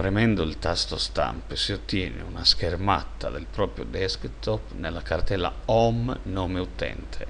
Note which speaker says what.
Speaker 1: Premendo il tasto stamp si ottiene una schermata del proprio desktop nella cartella Home nome utente.